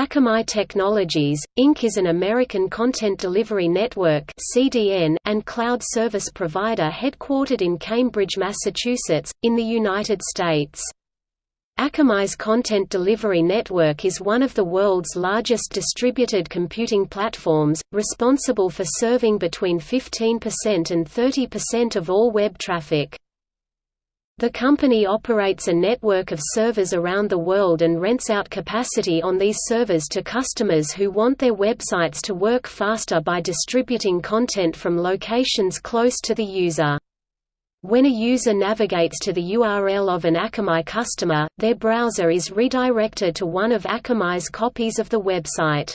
Akamai Technologies, Inc. is an American content delivery network (CDN) and cloud service provider headquartered in Cambridge, Massachusetts, in the United States. Akamai's content delivery network is one of the world's largest distributed computing platforms, responsible for serving between 15% and 30% of all web traffic. The company operates a network of servers around the world and rents out capacity on these servers to customers who want their websites to work faster by distributing content from locations close to the user. When a user navigates to the URL of an Akamai customer, their browser is redirected to one of Akamai's copies of the website.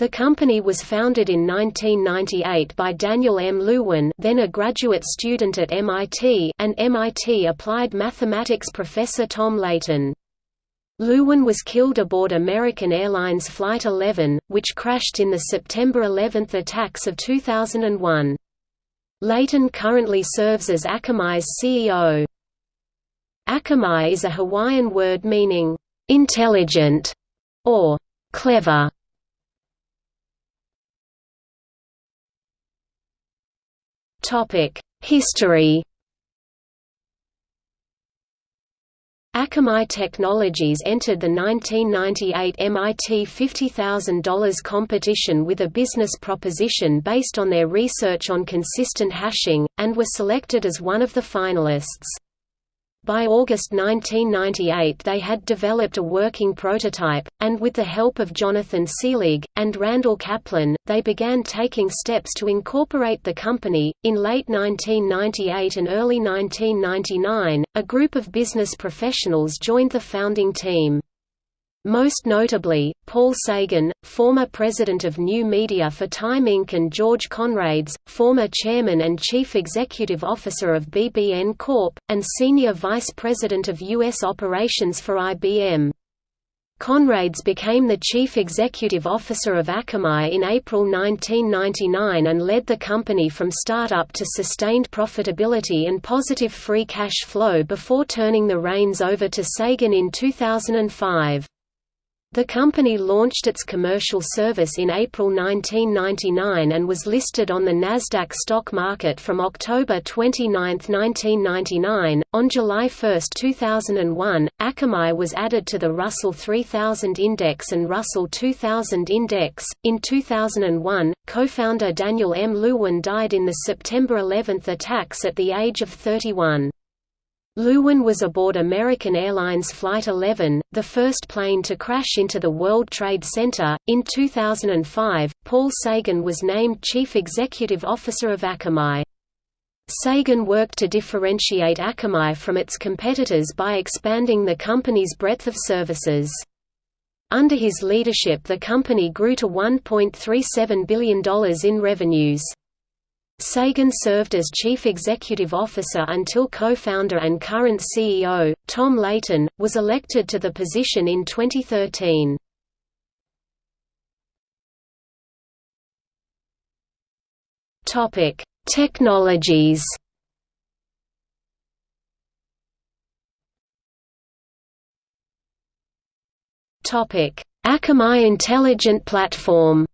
The company was founded in 1998 by Daniel M. Lewin then a graduate student at MIT and MIT Applied Mathematics professor Tom Leighton. Lewin was killed aboard American Airlines Flight 11, which crashed in the September 11 attacks of 2001. Leighton currently serves as Akamai's CEO. Akamai is a Hawaiian word meaning, "...intelligent", or "...clever". History Akamai Technologies entered the 1998 MIT $50,000 competition with a business proposition based on their research on consistent hashing, and were selected as one of the finalists. By August 1998 they had developed a working prototype, and with the help of Jonathan Seelig, and Randall Kaplan, they began taking steps to incorporate the company. In late 1998 and early 1999, a group of business professionals joined the founding team. Most notably, Paul Sagan, former president of New Media for Time Inc. and George Conrades, former chairman and chief executive officer of BBN Corp., and senior vice president of U.S. operations for IBM. Conrades became the chief executive officer of Akamai in April 1999 and led the company from startup to sustained profitability and positive free cash flow before turning the reins over to Sagan in 2005. The company launched its commercial service in April 1999 and was listed on the Nasdaq stock market from October 29, 1999. On July 1, 2001, Akamai was added to the Russell 3000 Index and Russell 2000 Index. In 2001, co-founder Daniel M. Lewin died in the September 11 attacks at the age of 31. Lewin was aboard American Airlines Flight 11, the first plane to crash into the World Trade Center. In 2005, Paul Sagan was named Chief Executive Officer of Akamai. Sagan worked to differentiate Akamai from its competitors by expanding the company's breadth of services. Under his leadership the company grew to $1.37 billion in revenues. Sagan served as chief executive officer until co-founder and current CEO, Tom Leighton, was elected to the position in 2013. Topic: Technologies. Topic: Akamai Intelligent Platform.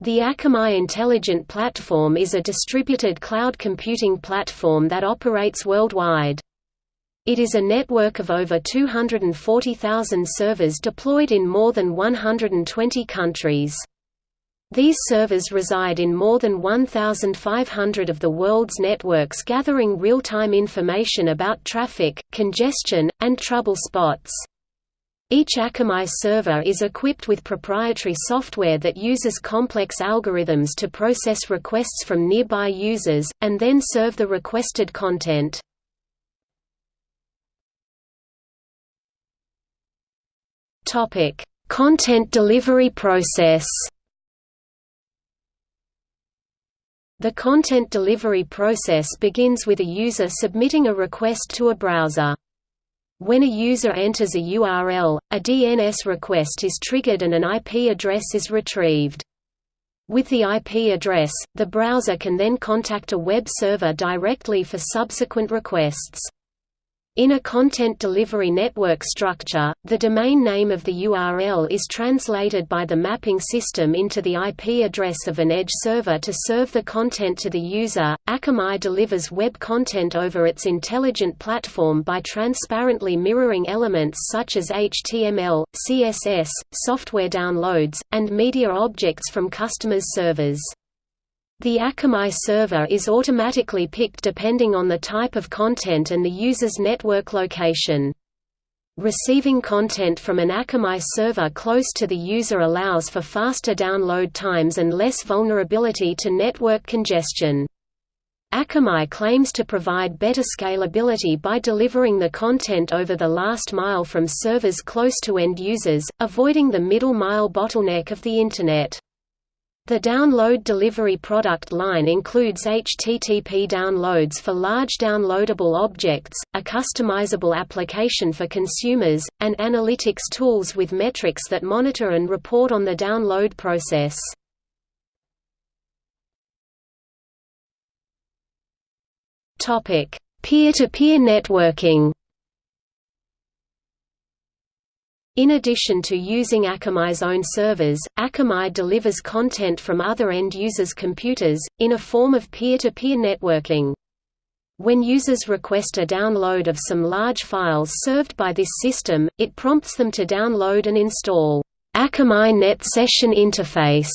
The Akamai Intelligent Platform is a distributed cloud computing platform that operates worldwide. It is a network of over 240,000 servers deployed in more than 120 countries. These servers reside in more than 1,500 of the world's networks gathering real-time information about traffic, congestion, and trouble spots. Each Akamai server is equipped with proprietary software that uses complex algorithms to process requests from nearby users, and then serve the requested content. Content delivery process The content delivery process begins with a user submitting a request to a browser. When a user enters a URL, a DNS request is triggered and an IP address is retrieved. With the IP address, the browser can then contact a web server directly for subsequent requests. In a content delivery network structure, the domain name of the URL is translated by the mapping system into the IP address of an edge server to serve the content to the user. Akamai delivers web content over its intelligent platform by transparently mirroring elements such as HTML, CSS, software downloads, and media objects from customers' servers. The Akamai server is automatically picked depending on the type of content and the user's network location. Receiving content from an Akamai server close to the user allows for faster download times and less vulnerability to network congestion. Akamai claims to provide better scalability by delivering the content over the last mile from servers close to end users, avoiding the middle mile bottleneck of the Internet. The download delivery product line includes HTTP downloads for large downloadable objects, a customizable application for consumers, and analytics tools with metrics that monitor and report on the download process. Peer-to-peer -peer networking In addition to using Akamai's own servers, Akamai delivers content from other end users' computers, in a form of peer-to-peer -peer networking. When users request a download of some large files served by this system, it prompts them to download and install Akamai Net Session Interface,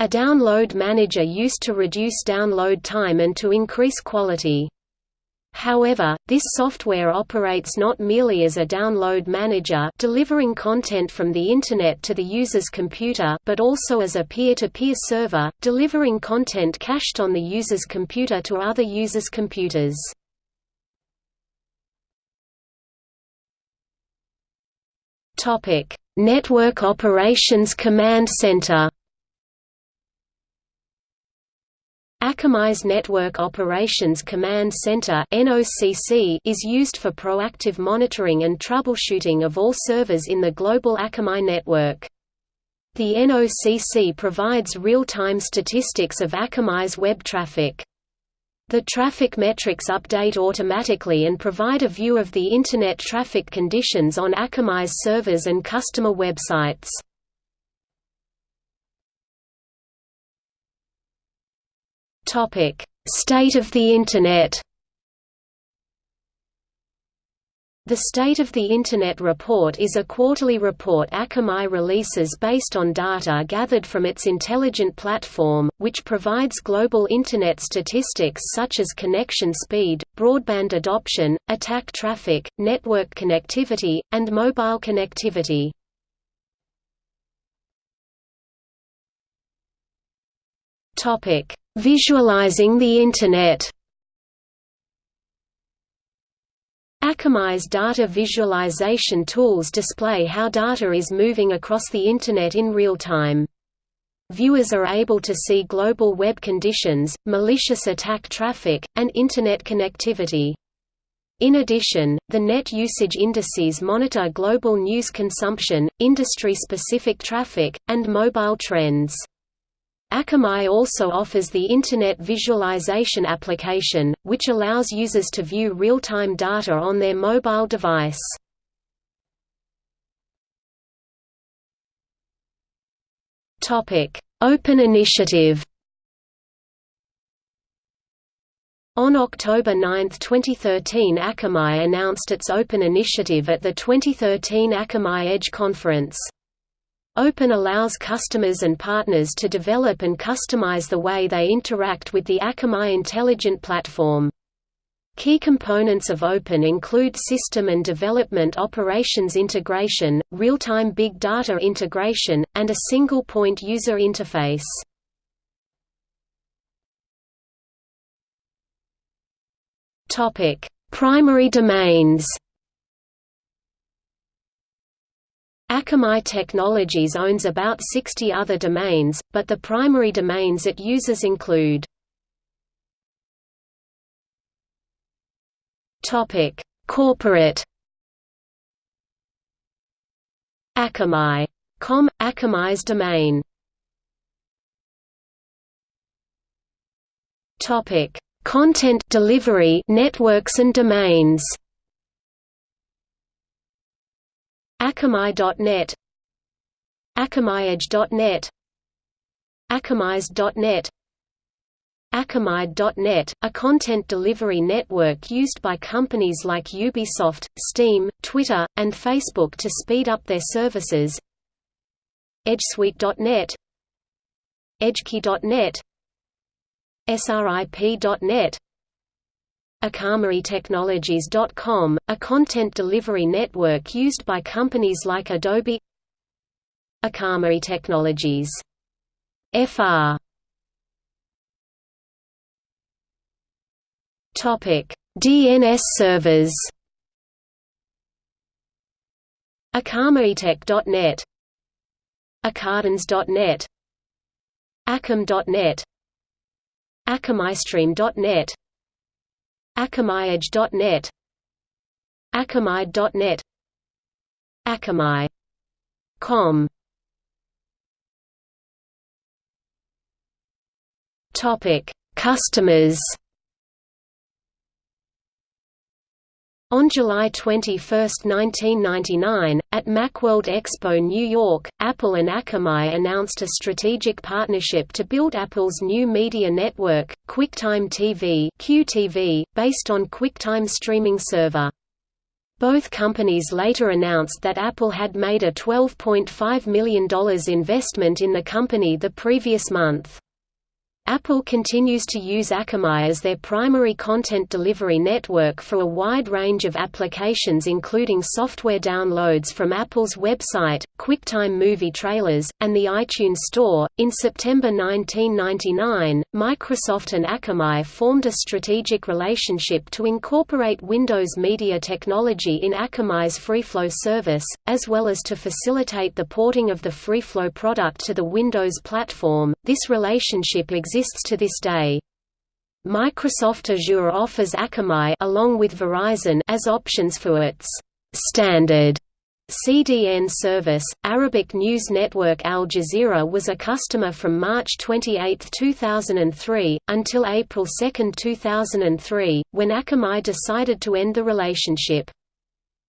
a download manager used to reduce download time and to increase quality. However, this software operates not merely as a download manager delivering content from the Internet to the user's computer but also as a peer-to-peer -peer server, delivering content cached on the user's computer to other users' computers. Network Operations Command Center Akamai's Network Operations Command Center is used for proactive monitoring and troubleshooting of all servers in the global Akamai network. The NOCC provides real-time statistics of Akamai's web traffic. The traffic metrics update automatically and provide a view of the Internet traffic conditions on Akamai's servers and customer websites. Topic: State of the Internet. The State of the Internet Report is a quarterly report Akamai releases based on data gathered from its intelligent platform, which provides global Internet statistics such as connection speed, broadband adoption, attack traffic, network connectivity, and mobile connectivity. Topic: Visualizing the Internet. Akamai's data visualization tools display how data is moving across the Internet in real time. Viewers are able to see global web conditions, malicious attack traffic, and Internet connectivity. In addition, the net usage indices monitor global news consumption, industry-specific traffic, and mobile trends. Akamai also offers the Internet Visualization application, which allows users to view real-time data on their mobile device. Open Initiative On October 9, 2013 Akamai announced its Open Initiative at the 2013 Akamai Edge Conference. Open allows customers and partners to develop and customize the way they interact with the Akamai Intelligent Platform. Key components of Open include system and development operations integration, real-time big data integration, and a single-point user interface. Primary domains Akamai Technologies owns about 60 other domains, but the primary domains it uses include Corporate Akamai.com – Akamai's domain. Content delivery networks and domains Akamai.net AkamaiEdge.net akamaized.net Akamai.net, a content delivery network used by companies like Ubisoft, Steam, Twitter, and Facebook to speed up their services. EdgeSuite.net EdgeKey.net SRIP.net AkamaiTechnologies.com, a content delivery network used by companies like Adobe Akamai Technologies. FR Topic: DNS servers. AkamaiTech.net Akardans.net Akam.net AkamaiStream.net AkamaiEdge.net Akamai.net Akamai.com Topic: Customers. On July 21, 1999, at Macworld Expo New York, Apple and Akamai announced a strategic partnership to build Apple's new media network, QuickTime TV (QTV), based on QuickTime streaming server. Both companies later announced that Apple had made a $12.5 million investment in the company the previous month. Apple continues to use Akamai as their primary content delivery network for a wide range of applications including software downloads from Apple's website, QuickTime movie trailers, and the iTunes Store. In September 1999, Microsoft and Akamai formed a strategic relationship to incorporate Windows Media technology in Akamai's FreeFlow service, as well as to facilitate the porting of the FreeFlow product to the Windows platform. This relationship exists exists to this day. Microsoft Azure offers Akamai along with Verizon as options for its standard CDN service. Arabic news network Al Jazeera was a customer from March 28, 2003, until April 2, 2003, when Akamai decided to end the relationship.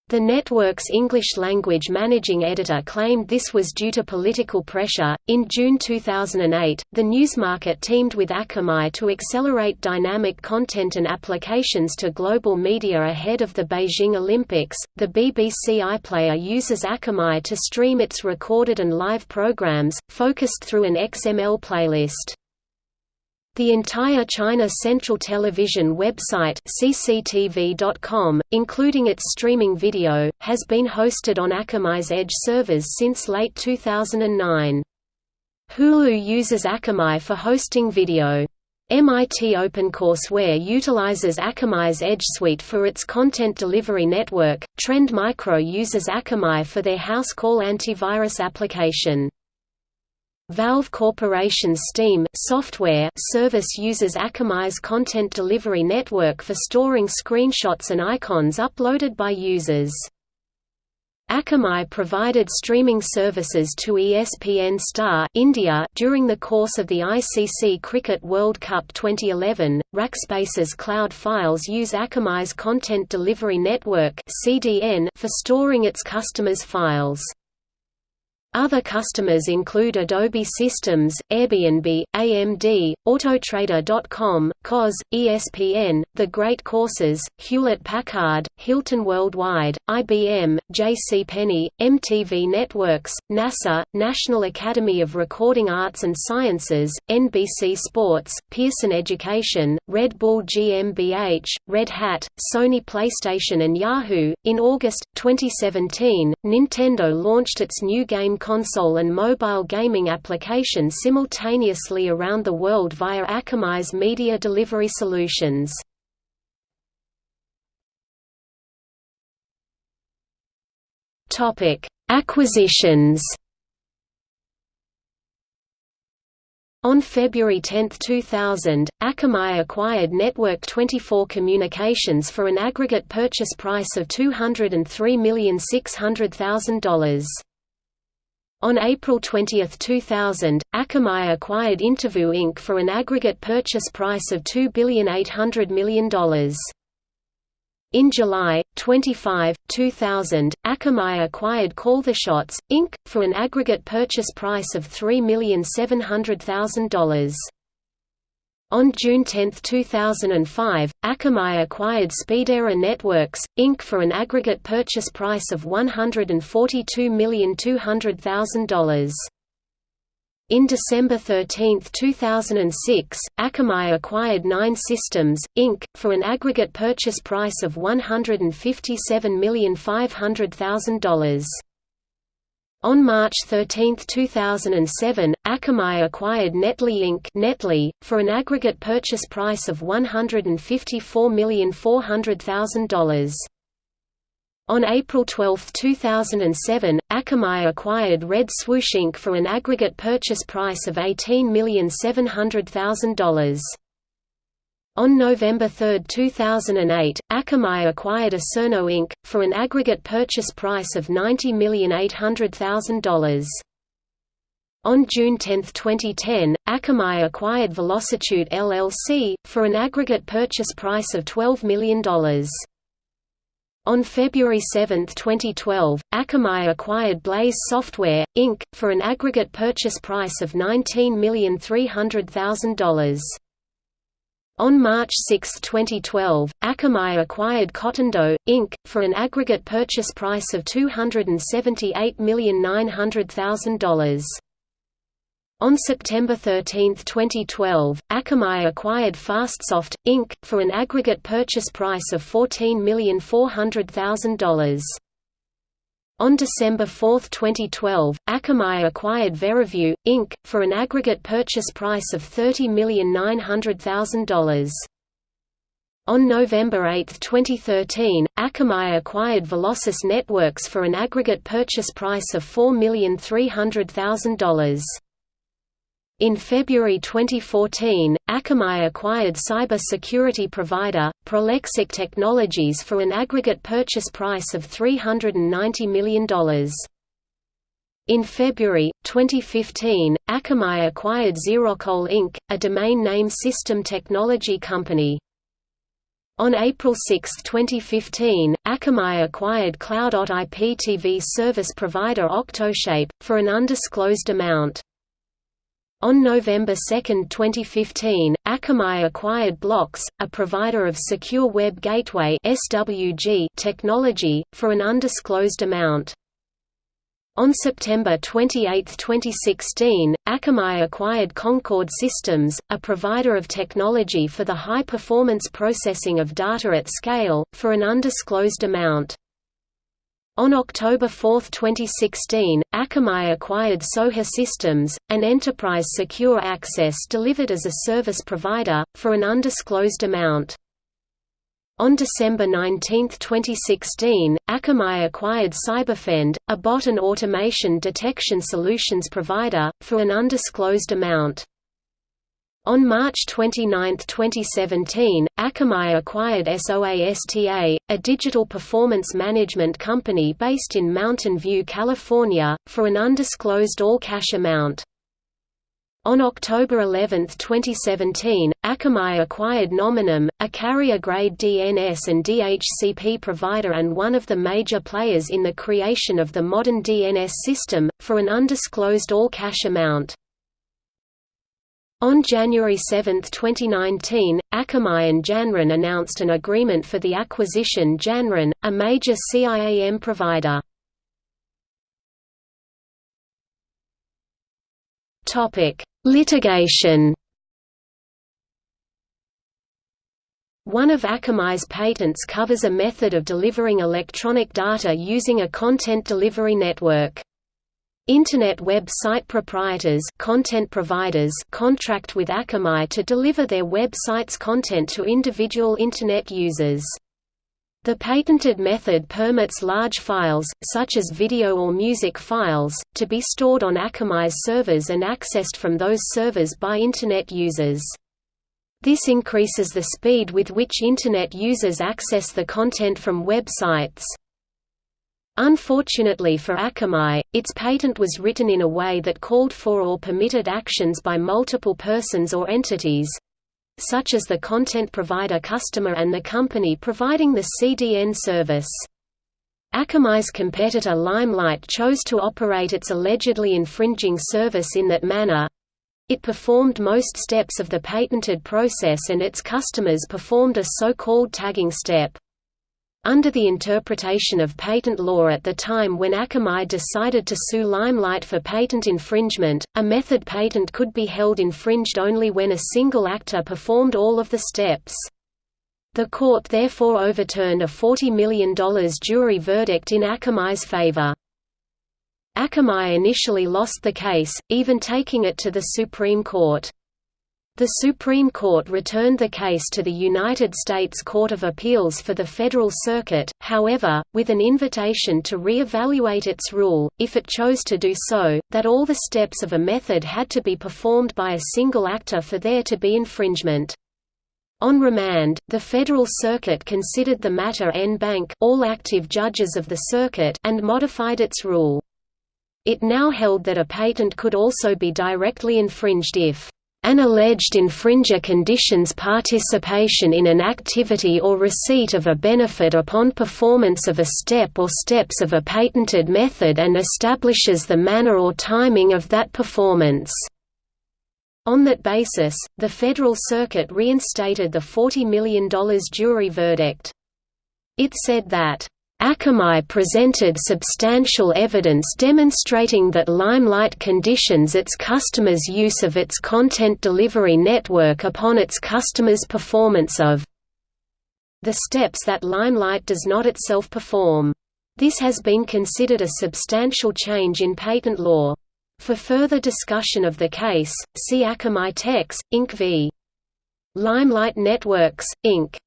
The network's English language managing editor claimed this was due to political pressure. In June 2008, the Newsmarket teamed with Akamai to accelerate dynamic content and applications to global media ahead of the Beijing Olympics. The BBC iPlayer uses Akamai to stream its recorded and live programs, focused through an XML playlist. The entire China Central Television website cctv.com, including its streaming video, has been hosted on Akamai's Edge servers since late 2009. Hulu uses Akamai for hosting video. MIT OpenCourseware utilizes Akamai's Edge Suite for its content delivery network. Trend Micro uses Akamai for their house call antivirus application. Valve Corporation's Steam software service uses Akamai's content delivery network for storing screenshots and icons uploaded by users. Akamai provided streaming services to ESPN Star India during the course of the ICC Cricket World Cup 2011. Rackspace's cloud files use Akamai's content delivery network (CDN) for storing its customers' files. Other customers include Adobe Systems, Airbnb, AMD, Autotrader.com, COS, ESPN, The Great Courses, Hewlett-Packard, Hilton Worldwide, IBM, J.C. Penney, MTV Networks, NASA, National Academy of Recording Arts and Sciences, NBC Sports, Pearson Education, Red Bull GmbH, Red Hat, Sony PlayStation and Yahoo. In August 2017, Nintendo launched its new game console and mobile gaming application simultaneously around the world via Akamai's media delivery solutions. Acquisitions On February 10, 2000, Akamai acquired Network 24 Communications for an aggregate purchase price of $203,600,000. On April 20, 2000, Akamai acquired InterVu Inc. for an aggregate purchase price of $2,800,000,000. In July 25, 2000, Akamai acquired Call the Shots, Inc., for an aggregate purchase price of $3,700,000. On June 10, 2005, Akamai acquired Speedera Networks, Inc. for an aggregate purchase price of $142,200,000. In December 13, 2006, Akamai acquired Nine Systems, Inc., for an aggregate purchase price of $157,500,000. On March 13, 2007, Akamai acquired Netli Inc. Netli, for an aggregate purchase price of $154,400,000. On April 12, 2007, Akamai acquired Red Swoosh Inc. for an aggregate purchase price of $18,700,000. On November 3, 2008, Akamai acquired Acerno Inc., for an aggregate purchase price of $90,800,000. On June 10, 2010, Akamai acquired Velocitude LLC, for an aggregate purchase price of $12 million. On February 7, 2012, Akamai acquired Blaze Software, Inc., for an aggregate purchase price of $19,300,000. On March 6, 2012, Akamai acquired Cotendo, Inc., for an aggregate purchase price of $278,900,000. On September 13, 2012, Akamai acquired FastSoft, Inc., for an aggregate purchase price of $14,400,000. On December 4, 2012, Akamai acquired Verivue, Inc., for an aggregate purchase price of $30,900,000. On November 8, 2013, Akamai acquired Velocius Networks for an aggregate purchase price of $4,300,000. In February 2014, Akamai acquired cyber security provider, Prolexic Technologies for an aggregate purchase price of $390 million. In February, 2015, Akamai acquired Xerocol Inc., a domain name system technology company. On April 6, 2015, Akamai acquired Cloud.IPTV service provider Octoshape, for an undisclosed amount. On November 2, 2015, Akamai acquired Bloxx, a provider of Secure Web Gateway (SWG) technology, for an undisclosed amount. On September 28, 2016, Akamai acquired Concord Systems, a provider of technology for the high-performance processing of data at scale, for an undisclosed amount. On October 4, 2016, Akamai acquired Soha Systems, an enterprise secure access delivered as a service provider, for an undisclosed amount. On December 19, 2016, Akamai acquired Cyberfend, a bot and automation detection solutions provider, for an undisclosed amount. On March 29, 2017, Akamai acquired SOASTA, a digital performance management company based in Mountain View, California, for an undisclosed all-cash amount. On October 11, 2017, Akamai acquired Nominum, a carrier-grade DNS and DHCP provider and one of the major players in the creation of the modern DNS system, for an undisclosed all-cash amount. On January 7, 2019, Akamai and Janrain announced an agreement for the acquisition Janrain, a major CIAM provider. Litigation One of Akamai's patents covers a method of delivering electronic data using a content delivery network. Internet web site proprietors content providers contract with Akamai to deliver their web site's content to individual Internet users. The patented method permits large files, such as video or music files, to be stored on Akamai's servers and accessed from those servers by Internet users. This increases the speed with which Internet users access the content from websites. Unfortunately for Akamai, its patent was written in a way that called for or permitted actions by multiple persons or entities such as the content provider customer and the company providing the CDN service. Akamai's competitor Limelight chose to operate its allegedly infringing service in that manner. It performed most steps of the patented process and its customers performed a so-called tagging step. Under the interpretation of patent law at the time when Akamai decided to sue Limelight for patent infringement, a method patent could be held infringed only when a single actor performed all of the steps. The court therefore overturned a $40 million jury verdict in Akamai's favor. Akamai initially lost the case, even taking it to the Supreme Court. The Supreme Court returned the case to the United States Court of Appeals for the Federal Circuit, however, with an invitation to re-evaluate its rule, if it chose to do so, that all the steps of a method had to be performed by a single actor for there to be infringement. On remand, the Federal Circuit considered the matter en banc all active judges of the circuit and modified its rule. It now held that a patent could also be directly infringed if an alleged infringer conditions participation in an activity or receipt of a benefit upon performance of a step or steps of a patented method and establishes the manner or timing of that performance. On that basis, the Federal Circuit reinstated the $40 million jury verdict. It said that, Akamai presented substantial evidence demonstrating that Limelight conditions its customers' use of its content delivery network upon its customers' performance of the steps that Limelight does not itself perform. This has been considered a substantial change in patent law. For further discussion of the case, see Akamai Techs, Inc. v. Limelight Networks, Inc.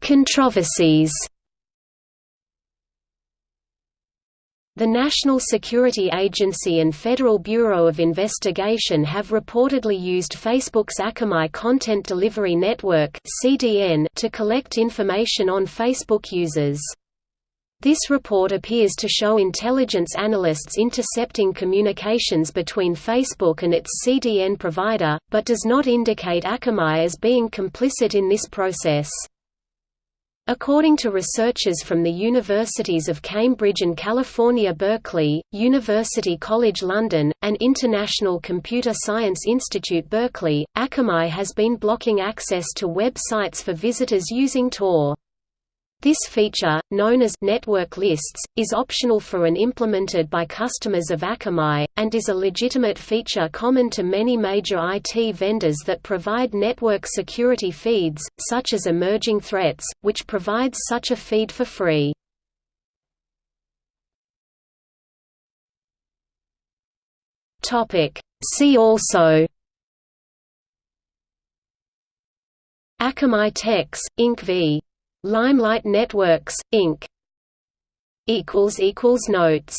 Controversies The National Security Agency and Federal Bureau of Investigation have reportedly used Facebook's Akamai Content Delivery Network (CDN) to collect information on Facebook users. This report appears to show intelligence analysts intercepting communications between Facebook and its CDN provider, but does not indicate Akamai as being complicit in this process. According to researchers from the Universities of Cambridge and California Berkeley, University College London, and International Computer Science Institute Berkeley, Akamai has been blocking access to websites for visitors using Tor. This feature, known as network lists, is optional for and implemented by customers of Akamai, and is a legitimate feature common to many major IT vendors that provide network security feeds, such as Emerging Threats, which provides such a feed for free. See also Akamai Techs, Inc. v. Limelight Networks, Inc. Notes